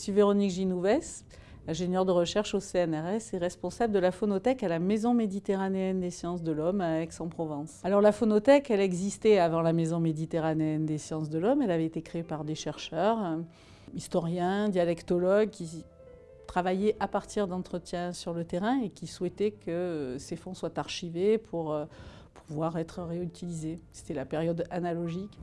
suis Véronique Ginouvès, ingénieure de recherche au CNRS et responsable de la phonothèque à la Maison méditerranéenne des sciences de l'homme à Aix-en-Provence. Alors la phonothèque, elle existait avant la Maison méditerranéenne des sciences de l'homme. Elle avait été créée par des chercheurs, historiens, dialectologues qui travaillaient à partir d'entretiens sur le terrain et qui souhaitaient que ces fonds soient archivés pour euh, pouvoir être réutilisés. C'était la période analogique.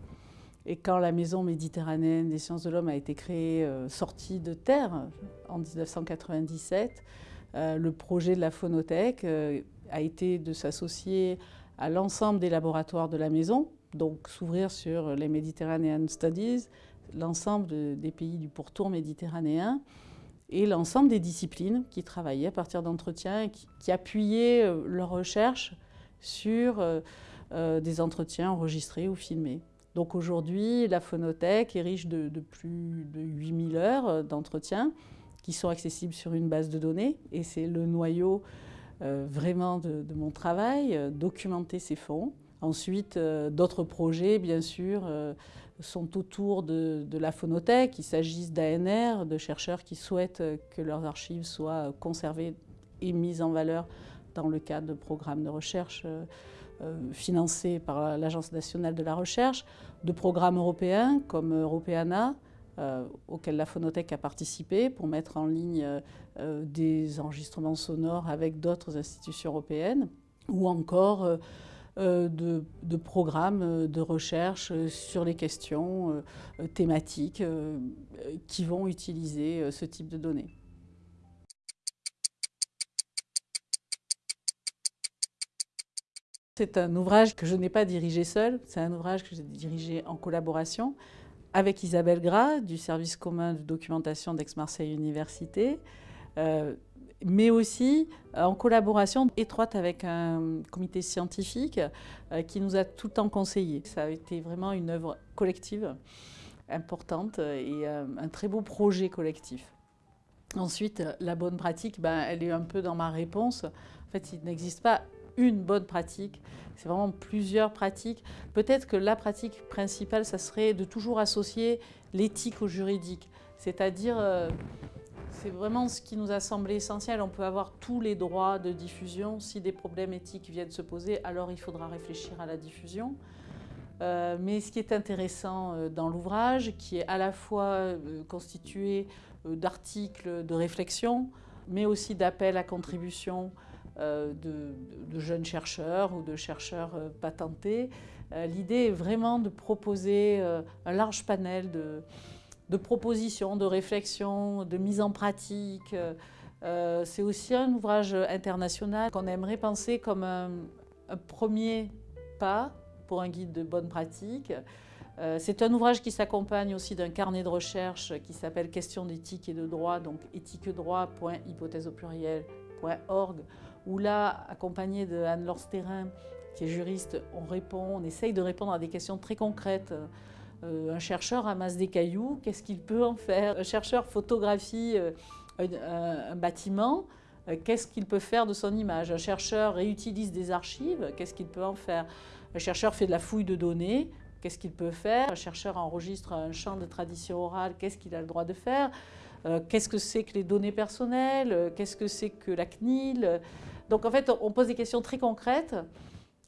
Et quand la Maison méditerranéenne des sciences de l'homme a été créée, euh, sortie de terre en 1997, euh, le projet de la phonothèque euh, a été de s'associer à l'ensemble des laboratoires de la Maison, donc s'ouvrir sur les Mediterranean Studies, l'ensemble des pays du pourtour méditerranéen et l'ensemble des disciplines qui travaillaient à partir d'entretiens, qui, qui, appuyaient leurs recherches sur des entretiens enregistrés ou filmés. Donc aujourd'hui, la phonothèque est riche de, plus de 8000 heures d'entretien qui sont accessibles sur une base de données et c'est le noyau euh, vraiment de, mon travail, euh, documenter ces fonds. Ensuite, euh, d'autres projets, bien sûr, sont autour de, de, la phonothèque. Il s'agisse d'ANR, de chercheurs qui souhaitent que leurs archives soient conservées et mises en valeur dans le cadre de programmes de recherche euh, financés par l'Agence nationale de la recherche, de programmes européens comme Europeana, euh, auquel la Phonothèque a participé pour mettre en ligne euh, des enregistrements sonores avec d'autres institutions européennes, ou encore de, de, programmes de recherche sur les questions thématiques qui vont utiliser ce type de données. C'est un ouvrage que je n'ai pas dirigé seul, c'est un ouvrage que j'ai dirigé en collaboration avec Isabelle Gras du service commun de documentation d'Aix-Marseille Université, euh, mais aussi en collaboration étroite avec un comité scientifique euh, qui nous a tout le temps conseillé. Ça a été vraiment une œuvre collective importante et euh, un très beau projet collectif. Ensuite, la bonne pratique, ben, elle est un peu dans ma réponse. En fait, il n'existe pas une bonne pratique, c'est vraiment plusieurs pratiques. Peut-être que la pratique principale, ça serait de toujours associer l'éthique au juridique. C'est-à-dire, euh, c'est vraiment ce qui nous a semblé essentiel. On peut avoir tous les droits de diffusion. Si des problèmes éthiques viennent se poser, alors il faudra réfléchir à la diffusion. Euh, mais ce qui est intéressant euh, dans l'ouvrage, qui est à la fois constitué d'articles de réflexion, mais aussi d'appels à contribution euh, de, jeunes chercheurs ou de chercheurs euh, patentés. Euh, l'idée est vraiment de proposer un large panel de, propositions, de réflexions, de mise en pratique. C'est aussi un ouvrage international qu'on aimerait penser comme un, premier pas pour un guide de bonne pratique. C'est un ouvrage qui s'accompagne aussi d'un carnet de recherche qui s'appelle Questions d'éthique et de droit, donc éthiquedroit.hypothèse au pluriel.org, où là, accompagné de Anne-Laure Stérin, qui est juriste, on répond, on essaye de répondre à des questions très concrètes. Euh, un chercheur ramasse des cailloux, qu'est-ce qu'il peut en faire? Un chercheur photographie euh, un, bâtiment, euh, qu'est-ce qu'il peut faire de son image? Un chercheur réutilise des archives, qu'est-ce qu'il peut en faire? Un chercheur fait de la fouille de données, qu'est-ce qu'il peut faire? Un chercheur enregistre un champ de tradition orale, qu'est-ce qu'il a le droit de faire? Qu'est-ce que c'est que les données personnelles? Qu'est-ce que c'est que la CNIL? Donc en fait, on pose des questions très concrètes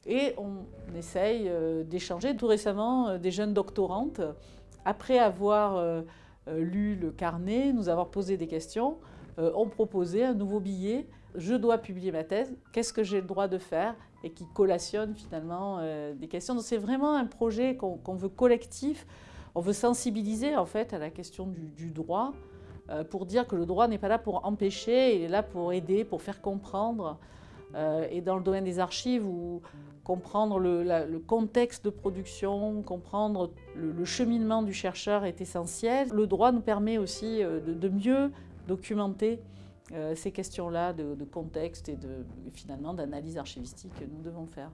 et on essaye euh, d'échanger. Tout récemment, euh, des jeunes doctorantes, après avoir euh, lu le carnet, nous avoir posé des questions, ont proposé un nouveau billet. Je dois publier ma thèse, qu'est-ce que j'ai le droit de faire et qui collationne finalement des questions. Donc c'est vraiment un projet qu'on veut collectif. On veut sensibiliser en fait à la question du droit pour dire que le droit n'est pas là pour empêcher, il est là pour aider, pour faire comprendre. Euh, et dans le domaine des archives, où comprendre le, contexte de production, comprendre le, cheminement du chercheur est essentiel. Le droit nous permet aussi euh, de, mieux documenter ces questions-là de, contexte et finalement d'analyse archivistique que nous devons faire.